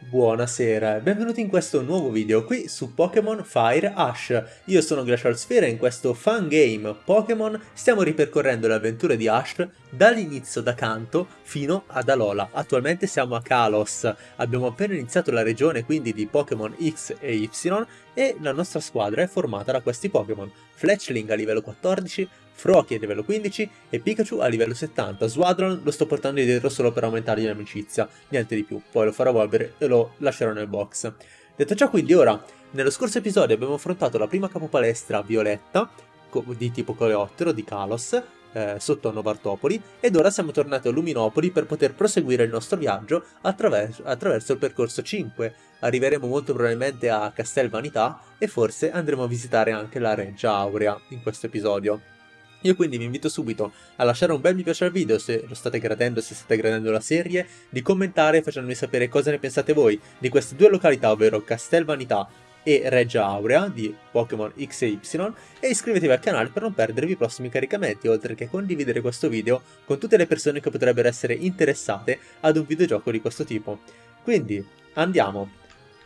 Buonasera e benvenuti in questo nuovo video qui su Pokémon Fire Ash. Io sono Glacial Sphere e in questo fun game Pokémon stiamo ripercorrendo le avventure di Ash dall'inizio da Kanto fino ad Alola. Attualmente siamo a Kalos, abbiamo appena iniziato la regione quindi di Pokémon X e Y e la nostra squadra è formata da questi Pokémon. Fletchling a livello 14, Froakie a livello 15 e Pikachu a livello 70. Swadron lo sto portando dietro solo per aumentargli l'amicizia, niente di più, poi lo farò evolvere e lo lascerò nel box. Detto ciò quindi ora, nello scorso episodio abbiamo affrontato la prima capopalestra violetta, di tipo coleottero, di Kalos, eh, sotto Novartopoli, ed ora siamo tornati a Luminopoli per poter proseguire il nostro viaggio attraverso, attraverso il percorso 5. Arriveremo molto probabilmente a Castel Vanità e forse andremo a visitare anche la Reggia Aurea in questo episodio. Io quindi vi invito subito a lasciare un bel mi piace al video se lo state gradendo, se state gradendo la serie, di commentare facendomi sapere cosa ne pensate voi di queste due località, ovvero Castel Vanità e Reggia Aurea di Pokémon X e Y e iscrivetevi al canale per non perdervi i prossimi caricamenti, oltre che condividere questo video con tutte le persone che potrebbero essere interessate ad un videogioco di questo tipo. Quindi, andiamo!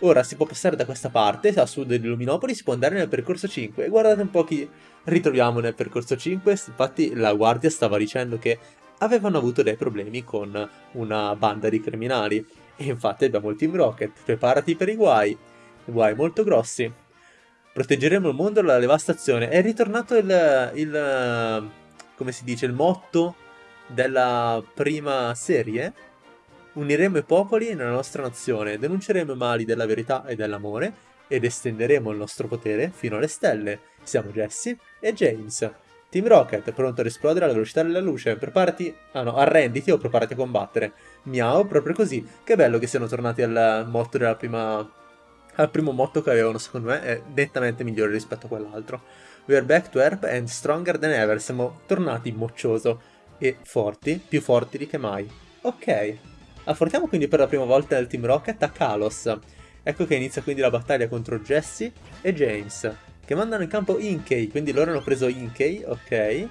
Ora si può passare da questa parte, a sud di Luminopoli, si può andare nel percorso 5 e guardate un po' chi ritroviamo nel percorso 5, infatti la guardia stava dicendo che avevano avuto dei problemi con una banda di criminali. E infatti abbiamo il Team Rocket, preparati per i guai, guai molto grossi. Proteggeremo il mondo dalla devastazione. È ritornato il, il come si dice, il motto della prima serie Uniremo i popoli nella nostra nazione, denunceremo i mali della verità e dell'amore ed estenderemo il nostro potere fino alle stelle. Siamo Jesse e James. Team Rocket, pronto ad esplodere alla velocità della luce. Preparati... Ah no, arrenditi o preparati a combattere. Miau, proprio così. Che bello che siano tornati al motto della prima... Al primo motto che avevano, secondo me, è nettamente migliore rispetto a quell'altro. We are back to Herb and stronger than ever. Siamo tornati moccioso e forti, più forti di che mai. Ok, Affrontiamo quindi per la prima volta il Team Rocket a Kalos. Ecco che inizia quindi la battaglia contro Jesse e James, che mandano in campo Inkey, quindi loro hanno preso Inkey, ok.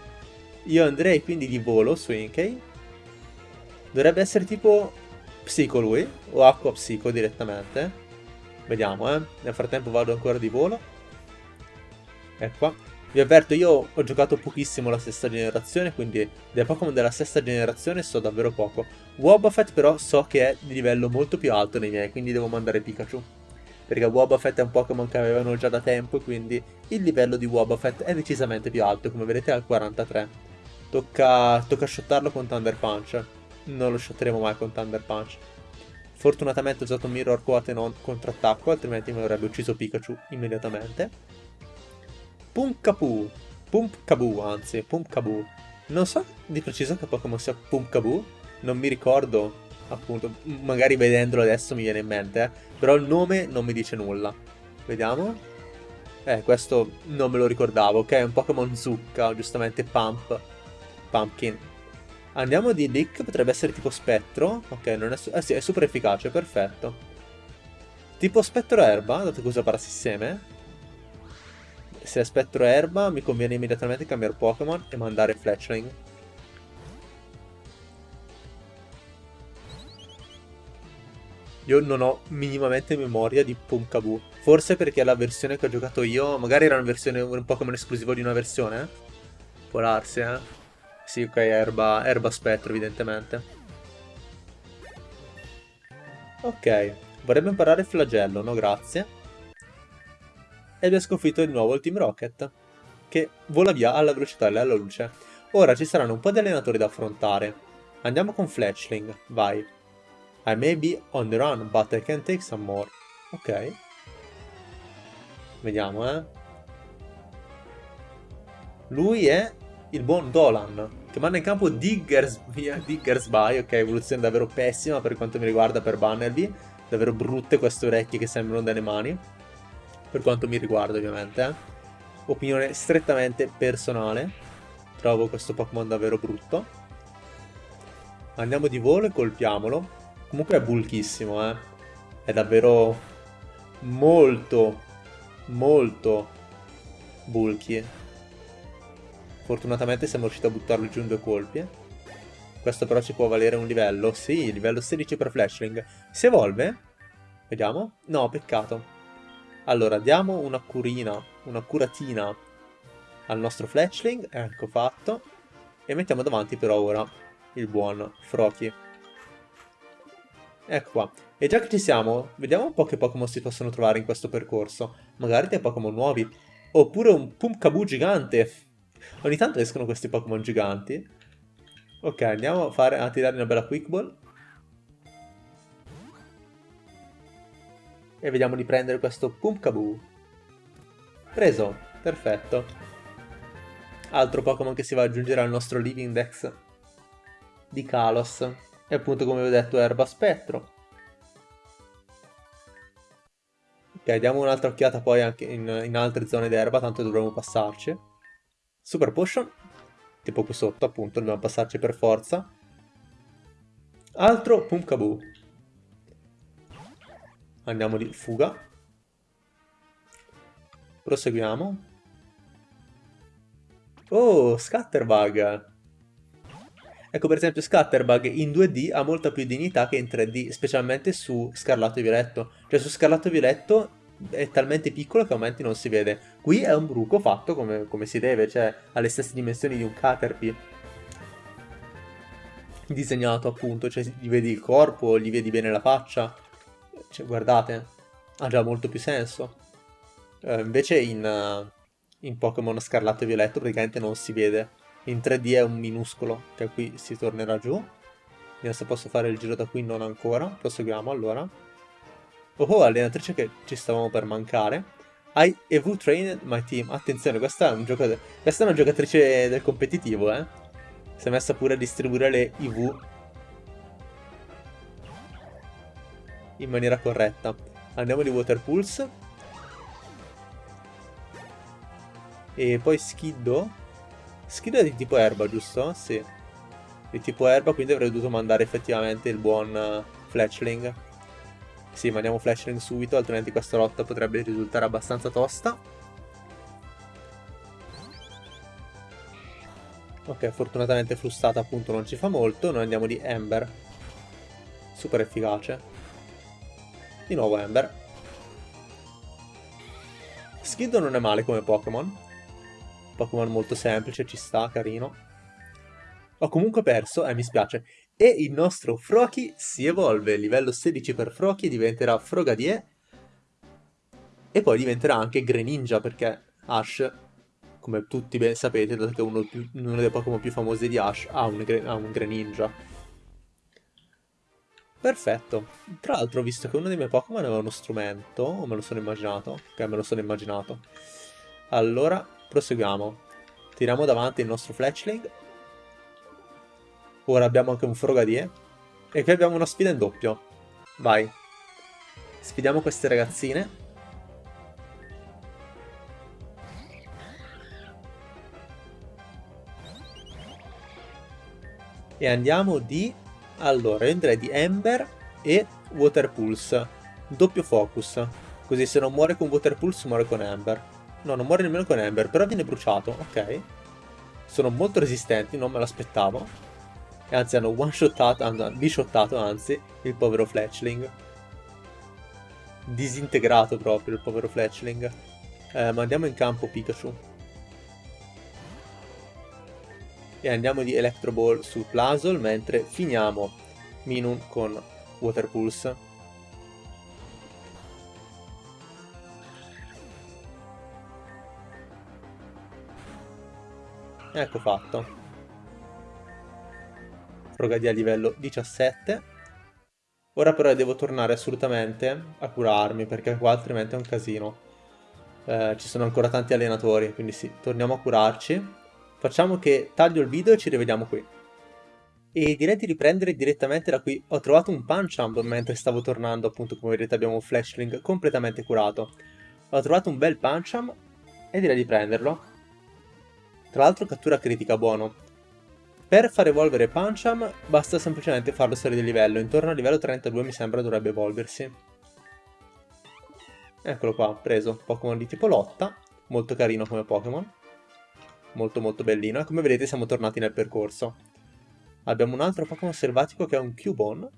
Io andrei quindi di volo su Inkey. Dovrebbe essere tipo Psico lui, o Acqua Psico direttamente. Vediamo, eh. Nel frattempo vado ancora di volo. Ecco. Vi avverto, io ho giocato pochissimo la sesta generazione, quindi dei Pokémon della sesta generazione so davvero poco. Wobbuffet però so che è di livello molto più alto dei miei, quindi devo mandare Pikachu. Perché Wobbuffet è un Pokémon che avevano già da tempo quindi il livello di Wobbuffet è decisamente più alto, come vedete al 43. Tocca, tocca shottarlo con Thunder Punch. Non lo shotteremo mai con Thunder Punch. Fortunatamente ho usato Mirror Quote e non contrattacco, altrimenti mi avrebbe ucciso Pikachu immediatamente. Pumpkaboo. Pumpkaboo, anzi, Pumpkaboo. Non so di preciso che Pokémon sia Pumpkaboo, non mi ricordo, appunto, magari vedendolo adesso mi viene in mente, eh. però il nome non mi dice nulla. Vediamo. Eh, questo non me lo ricordavo, ok? È un Pokémon zucca, giustamente Pump. Pumpkin. Andiamo di Lick, potrebbe essere tipo spettro. Ok, non è... Eh sì, è super efficace, perfetto. Tipo spettro erba, dato che usa parassisteme se aspettro erba mi conviene immediatamente cambiare Pokémon e mandare Fletchling. Io non ho minimamente memoria di Pumpkaboo. Forse perché la versione che ho giocato io, magari era una versione, un Pokémon esclusivo di una versione. Può darsi, eh. Sì, ok, erba, erba spettro, evidentemente. Ok, vorrebbe imparare flagello, no grazie e abbia sconfitto di nuovo il Team Rocket, che vola via alla velocità della luce. Ora ci saranno un po' di allenatori da affrontare. Andiamo con Fletchling, vai. I may be on the run, but I can take some more. Ok. Vediamo, eh. Lui è il buon Dolan, che manda in campo Diggers, Diggersby, ok, evoluzione davvero pessima per quanto mi riguarda per Bannerby. Davvero brutte queste orecchie che sembrano delle mani per quanto mi riguarda ovviamente. Eh. Opinione strettamente personale, trovo questo Pokémon davvero brutto. Andiamo di volo e colpiamolo. Comunque è bulkissimo, eh. È davvero molto, molto bulky. Fortunatamente siamo riusciti a buttarlo giù in due colpi. Questo però ci può valere un livello. Sì, livello 16 per Flashling. Si evolve? Vediamo. No, peccato. Allora, diamo una curina, una curatina al nostro fletchling, ecco fatto. E mettiamo davanti però ora il buon Froki. Ecco qua. E già che ci siamo, vediamo un po' che Pokémon si possono trovare in questo percorso. Magari dei Pokémon nuovi. Oppure un Pumpkaboo gigante. Ogni tanto escono questi Pokémon giganti. Ok, andiamo a, fare, a tirare una bella Quick Ball. E vediamo di prendere questo Pumpkaboo. Preso, perfetto. Altro Pokémon che si va ad aggiungere al nostro Living Dex di Kalos. E appunto come vi ho detto Erba Spettro. Ok, diamo un'altra occhiata poi anche in, in altre zone d'erba, tanto dovremo passarci. Super Potion, tipo qui sotto appunto, dobbiamo passarci per forza. Altro Pumpkaboo. Andiamo di fuga. Proseguiamo. Oh, Scatterbug! Ecco per esempio Scatterbug in 2D ha molta più dignità che in 3D, specialmente su Scarlatto e Violetto. Cioè su Scarlatto e Violetto è talmente piccolo che a momenti non si vede. Qui è un bruco fatto come, come si deve, cioè ha le stesse dimensioni di un Caterpie. Disegnato appunto, cioè gli vedi il corpo, gli vedi bene la faccia. Cioè, guardate, ha già molto più senso. Uh, invece in, uh, in Pokémon Scarlatto e Violetto praticamente non si vede. In 3D è un minuscolo, che qui si tornerà giù. Vediamo se posso fare il giro da qui, non ancora. Proseguiamo allora. Oh, oh allenatrice che ci stavamo per mancare. I EV trained my team. Attenzione, questa è, un questa è una giocatrice del competitivo, eh. Si è messa pure a distribuire le IV in maniera corretta. Andiamo di Water Pulse. E poi Skiddo. Skiddo è di tipo erba, giusto? Sì. Di tipo erba, quindi avrei dovuto mandare effettivamente il buon uh, Fletchling. Sì, mandiamo Fletchling subito, altrimenti questa lotta potrebbe risultare abbastanza tosta. Ok, fortunatamente frustata appunto non ci fa molto. Noi andiamo di Ember. Super efficace. Di nuovo Ember. Skiddo non è male come Pokémon. Pokémon molto semplice, ci sta, carino. Ho comunque perso, eh, mi spiace. E il nostro Froki si evolve, livello 16 per Froki, diventerà Frogadier. E poi diventerà anche Greninja, perché Ash, come tutti ben sapete, dato che è uno, uno dei Pokémon più famosi di Ash, ha un, ha un Greninja. Perfetto. Tra l'altro ho visto che uno dei miei Pokémon aveva uno strumento, o me lo sono immaginato? Ok, me lo sono immaginato. Allora, proseguiamo. Tiriamo davanti il nostro Fletchling. Ora abbiamo anche un Frogadier. E qui abbiamo una sfida in doppio. Vai. Sfidiamo queste ragazzine. E andiamo di allora, io andrei di Ember e Water Pulse. Doppio focus. Così se non muore con Water Pulse muore con Ember. No, non muore nemmeno con Ember, però viene bruciato, ok. Sono molto resistenti, non me l'aspettavo. E anzi hanno one-shottato, hanno bishottato anzi, il povero Fletchling. Disintegrato proprio il povero Fletchling. Eh, mandiamo in campo Pikachu e andiamo di Electro Ball su Plasol mentre finiamo Minun con Water Pulse. Ecco fatto. Frogadia a livello 17. Ora però devo tornare assolutamente a curarmi perché qua altrimenti è un casino. Eh, ci sono ancora tanti allenatori, quindi sì, torniamo a curarci. Facciamo che taglio il video e ci rivediamo qui. E direi di riprendere direttamente da qui. Ho trovato un Punch mentre stavo tornando, appunto come vedete abbiamo un Flashling completamente curato. Ho trovato un bel Punch e direi di prenderlo. Tra l'altro cattura critica buono. Per far evolvere Puncham basta semplicemente farlo salire di livello, intorno al livello 32 mi sembra dovrebbe evolversi. Eccolo qua, preso, Pokémon di tipo lotta, molto carino come Pokémon molto molto bellino e come vedete siamo tornati nel percorso. Abbiamo un altro Pokémon selvatico che è un Cubone,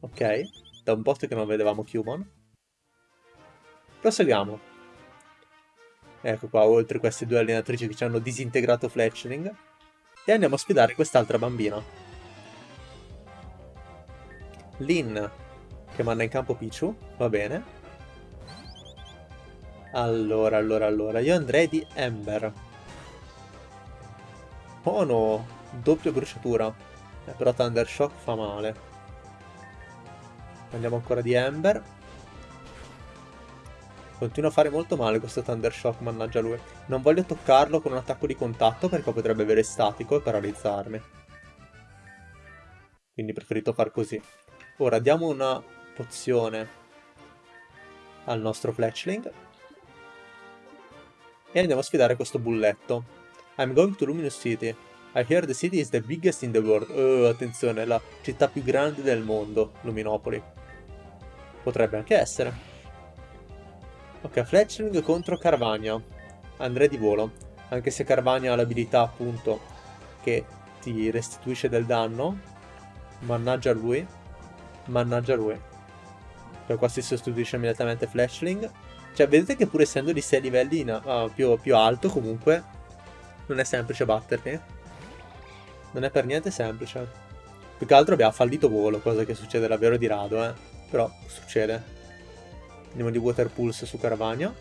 ok, da un po' che non vedevamo Cubone. Proseguiamo. Ecco qua, oltre queste due allenatrici che ci hanno disintegrato Fletchling. E andiamo a sfidare quest'altra bambina. Lin, che manda in campo Pichu, va bene. Allora, allora, allora, io andrei di Ember. Oh no, bruciatura. Eh, però Thunder Shock fa male. Andiamo ancora di Ember. Continua a fare molto male questo Thunder Shock, mannaggia lui. Non voglio toccarlo con un attacco di contatto perché potrebbe avere statico e paralizzarmi. Quindi preferito far così. Ora diamo una pozione al nostro Fletchling. E andiamo a sfidare questo bulletto. I'm going to Luminous City. I hear the city is the biggest in the world. Oh, attenzione, la città più grande del mondo, Luminopoli. Potrebbe anche essere. Ok, Fletchling contro Carvania. Andrei di volo. Anche se Carvania ha l'abilità appunto che ti restituisce del danno. Mannaggia lui. Mannaggia lui. Per qua si sostituisce immediatamente Flashling. Cioè, vedete che pur essendo di 6 livelli in, uh, più, più alto, comunque, non è semplice batterli. Non è per niente semplice. Più che altro abbiamo fallito volo, cosa che succede davvero di rado, eh. Però succede. Andiamo di Water Pulse su Caravagna.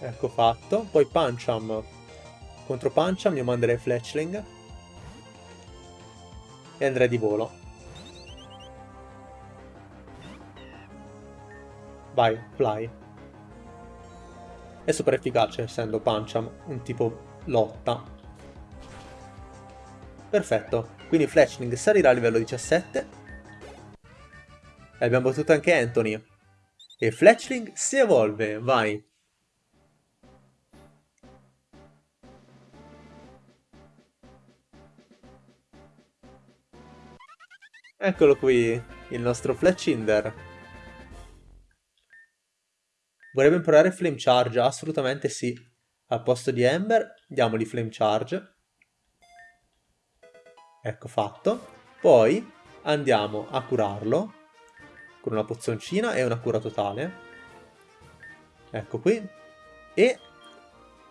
Ecco fatto. Poi Pancham. Contro Pancham io manderei Fletchling. E andrei di volo. Vai, fly. È super efficace essendo Pancham un tipo lotta. Perfetto. Quindi Fletchling salirà a livello 17 e abbiamo battuto anche Anthony. E Fletchling si evolve, vai. Eccolo qui, il nostro Fletchinder. Vorrebbe imparare Flame Charge? Assolutamente sì. Al posto di Ember, diamogli Flame Charge. Ecco fatto. Poi andiamo a curarlo con una pozzoncina e una cura totale. Ecco qui. E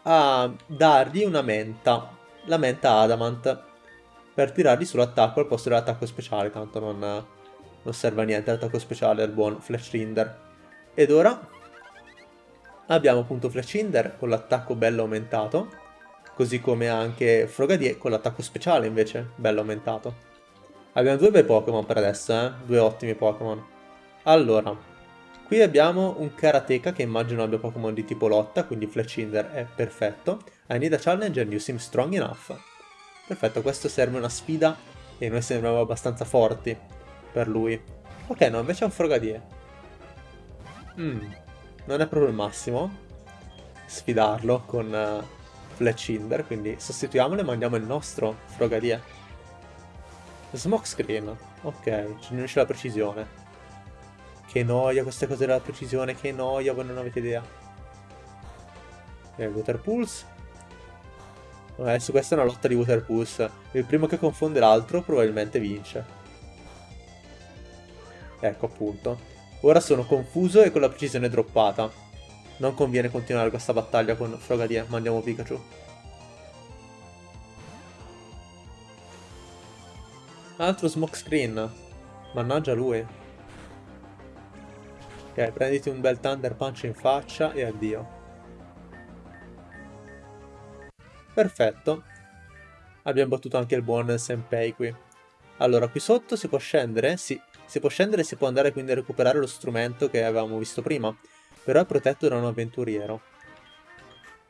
a dargli una menta, la menta Adamant, per tirargli sull'attacco al posto dell'attacco speciale, tanto non, non serve a niente l'attacco speciale al buon Flashrinder. Ed ora abbiamo appunto Flashrinder con l'attacco bello aumentato, così come anche Frogadier con l'attacco speciale invece bello aumentato. Abbiamo due bei Pokémon per adesso, eh? due ottimi Pokémon. Allora, qui abbiamo un Karateka che immagino abbia Pokémon di tipo lotta, quindi Fletchinder è perfetto. I need a challenge and you seem strong enough. Perfetto, questo serve una sfida e noi sembriamo abbastanza forti per lui. Ok, no, invece è un Frogadier. Mm, non è proprio il massimo sfidarlo con uh, Fletchinder, quindi sostituiamolo e mandiamo il nostro Frogadier. Smokescreen, ok, ci unisce la precisione. Che noia queste cose della precisione, che noia, voi non avete idea. Ok, Water Pulse. Adesso questa è una lotta di Water Pulse. Il primo che confonde l'altro probabilmente vince. Ecco appunto. Ora sono confuso e con la precisione droppata. Non conviene continuare questa battaglia con Frogadier, mandiamo Pikachu. Altro smokescreen. Mannaggia lui. Ok, prenditi un bel Thunder Punch in faccia e addio. Perfetto. Abbiamo battuto anche il buon Senpei qui. Allora, qui sotto si può scendere? Sì, si può scendere e si può andare quindi a recuperare lo strumento che avevamo visto prima. Però è protetto da un avventuriero.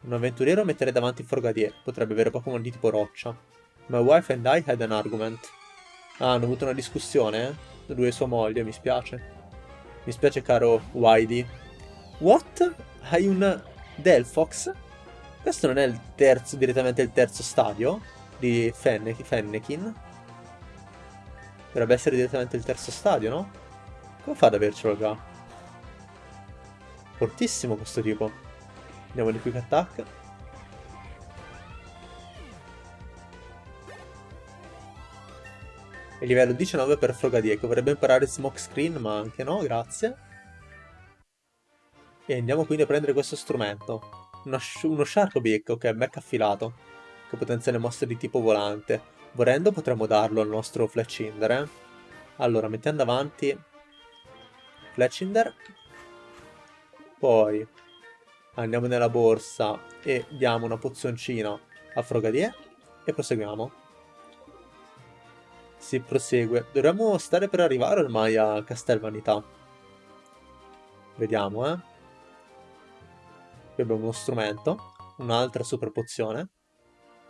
Un avventuriero mettere davanti Forgadier. Potrebbe avere Pokémon di tipo roccia. My wife and I had an argument. Ah, hanno avuto una discussione, eh? Lui e sua moglie, mi spiace. Mi spiace caro Whitey. What? Hai un Delphox? Questo non è il terzo, direttamente il terzo stadio di Fenne Fennekin? Dovrebbe essere direttamente il terzo stadio, no? Come fa ad avercelo già? Fortissimo questo tipo. Andiamo di quick attack. E livello 19 per Frogadier, che vorrebbe imparare Smoke Screen, ma anche no, grazie. E andiamo quindi a prendere questo strumento. Uno, uno Shark Beak, ok, mech affilato. Che potenziale mosse di tipo volante. Volendo potremmo darlo al nostro Fletchinder, eh. Allora, mettiamo davanti Fletchinder. Poi andiamo nella borsa e diamo una pozioncina a Frogadier e proseguiamo. Si prosegue. Dovremmo stare per arrivare ormai a Castel Vanità. Vediamo, eh. Qui abbiamo uno strumento, un'altra super pozione.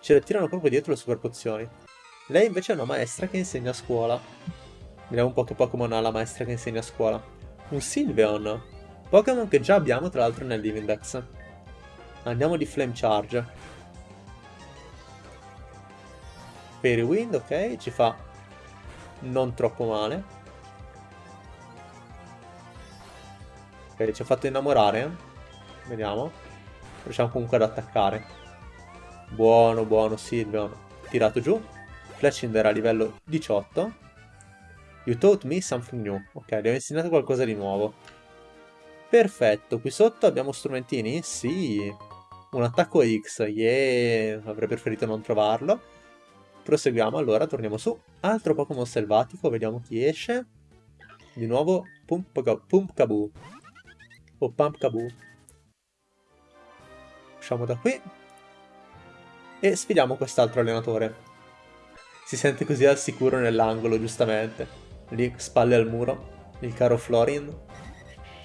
Ce le tirano proprio dietro le super pozioni. Lei invece è una maestra che insegna a scuola. Vediamo un po' che Pokémon ha la maestra che insegna a scuola. Un Sylveon. Pokémon che già abbiamo tra l'altro nel Divindex. Andiamo di Flame Charge. Fairy Wind, ok, ci fa non troppo male. Ok, ci ha fatto innamorare. Vediamo. Riusciamo comunque ad attaccare. Buono, buono, Silvion. Tirato giù. Fletchinder a livello 18. You taught me something new. Ok, abbiamo insegnato qualcosa di nuovo. Perfetto, qui sotto abbiamo strumentini? Sì. Un attacco X, yeah. Avrei preferito non trovarlo. Proseguiamo allora, torniamo su. Altro Pokémon selvatico, vediamo chi esce. Di nuovo Pumpkaboo. O Pumpkaboo. Usciamo da qui. E sfidiamo quest'altro allenatore. Si sente così al sicuro nell'angolo, giustamente. Lì, spalle al muro. Il caro Florin.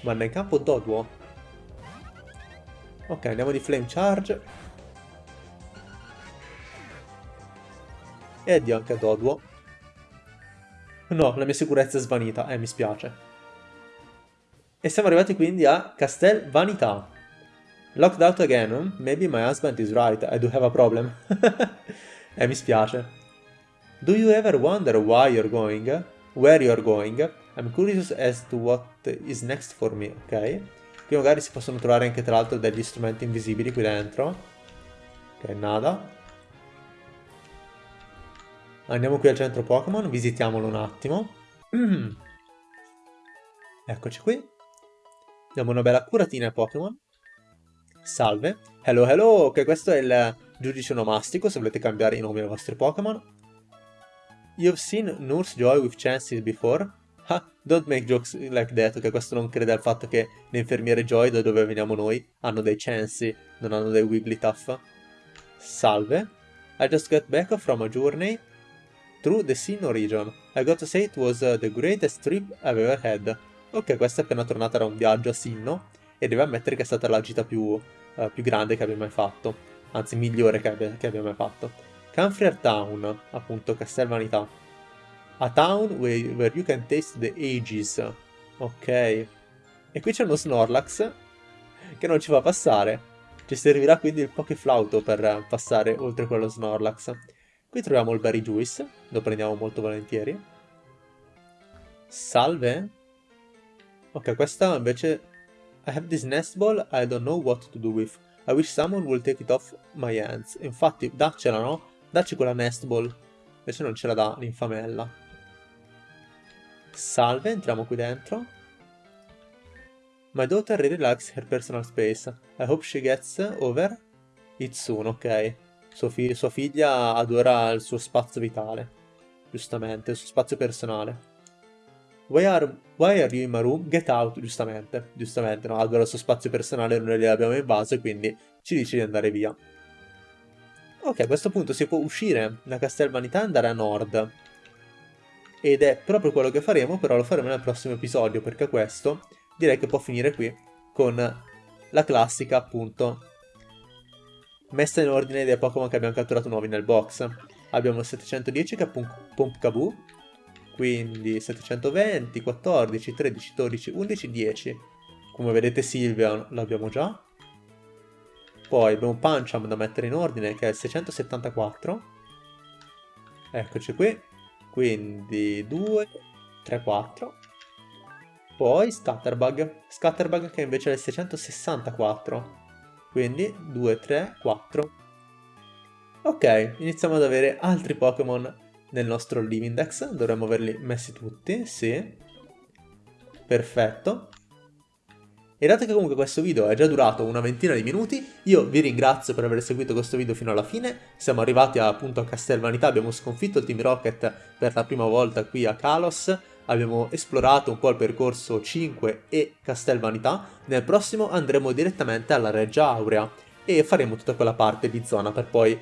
Manda in campo Dodwo. Ok, andiamo di Flame Charge. E addio anche a Dodwo. No, la mia sicurezza è svanita. Eh, mi spiace. E siamo arrivati quindi a Castel Vanità. Locked out again? Maybe my husband is right, I do have a problem. eh, mi spiace. Do you ever wonder why you're going? Where you're going? I'm curious as to what is next for me, ok? Qui magari si possono trovare anche tra l'altro degli strumenti invisibili qui dentro. Ok, nada. Andiamo qui al centro Pokémon, visitiamolo un attimo. Eccoci qui. Diamo una bella curatina ai Pokémon. Salve. Hello, hello. Ok, questo è il giudice onomastico, se volete cambiare i nomi ai vostri Pokémon. You've seen Nurse Joy with chances before? Ah, don't make jokes like that, ok, questo non crede al fatto che le infermiere Joy, da dove veniamo noi, hanno dei chancy, non hanno dei Wigglytuff. Salve. I just got back from a journey through the Sinnoh region. I got to say it was uh, the greatest trip I've ever had. Ok, questa è appena tornata da un viaggio a Sinnoh e deve ammettere che è stata la gita più uh, più grande che abbia mai fatto, anzi migliore che abbia, che abbia mai fatto. Camfrier Town, appunto, Castelvanità. A town where, where you can taste the ages. Ok. E qui c'è uno Snorlax che non ci fa passare. Ci servirà quindi il Pokeflauto per passare oltre quello Snorlax. Qui troviamo il Berry Juice, lo prendiamo molto volentieri. Salve. Ok, questa invece I have this nest ball I don't know what to do with. I wish someone would take it off my hands. Infatti, daccela, no? Dacci quella nest ball. Invece non ce la dà l'infamella. Salve, entriamo qui dentro. My daughter really likes her personal space. I hope she gets over it soon, ok. Sua, fi sua figlia adora il suo spazio vitale. Giustamente, il suo spazio personale. Why are, why are you in my room? Get out, giustamente. Giustamente, no? Allora il suo spazio personale noi gliel'abbiamo invaso e quindi ci dice di andare via. Ok, a questo punto si può uscire da Castelvanità e andare a nord. Ed è proprio quello che faremo, però lo faremo nel prossimo episodio, perché questo direi che può finire qui con la classica, appunto, messa in ordine dei Pokémon che abbiamo catturato nuovi nel box. Abbiamo il 710 che è Pumpkaboo, quindi 720, 14, 13, 12, 11, 10. Come vedete Silvia l'abbiamo già. Poi abbiamo Puncham da mettere in ordine che è il 674. Eccoci qui. Quindi 2, 3, 4. Poi Scatterbug. Scatterbug che invece è il 664. Quindi 2, 3, 4. Ok, iniziamo ad avere altri Pokémon nel nostro live index, dovremmo averli messi tutti, sì. Perfetto. E dato che comunque questo video è già durato una ventina di minuti, io vi ringrazio per aver seguito questo video fino alla fine. Siamo arrivati appunto a Castel Vanità, abbiamo sconfitto il Team Rocket per la prima volta qui a Kalos. Abbiamo esplorato un po' il percorso 5 e Castel Vanità. Nel prossimo andremo direttamente alla Reggia Aurea e faremo tutta quella parte di zona per poi,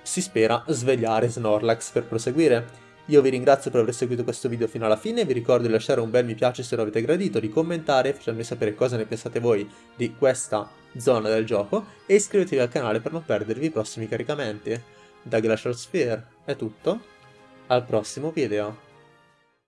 si spera, svegliare Snorlax per proseguire. Io vi ringrazio per aver seguito questo video fino alla fine, vi ricordo di lasciare un bel mi piace se lo avete gradito, di commentare, facendomi sapere cosa ne pensate voi di questa zona del gioco e iscrivetevi al canale per non perdervi i prossimi caricamenti. Da Glacial Sphere è tutto, al prossimo video.